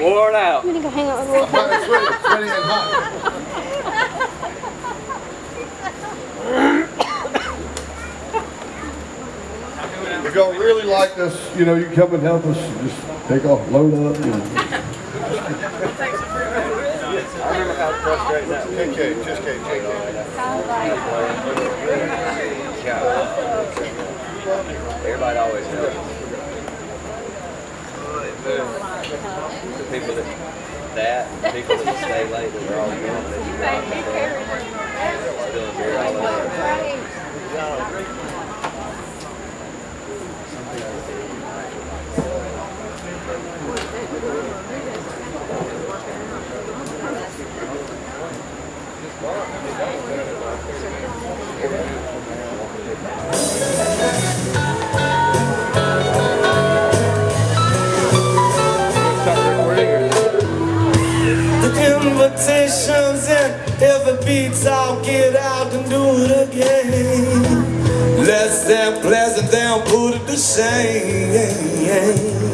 worn out. I'm gonna go hang out with Will. It's sweaty, sweaty and hot. If y'all really like us, you know, you come and help us, just take off, load up, you know. I remember how frustrating that was. KK, just KK. Everybody always knows. The people that, that, people that stay late, they're all going, they just rock the boat. Spilling beer all over. Invitations and every beats I'll get out and do it again. Less than pleasant, then put it to shame.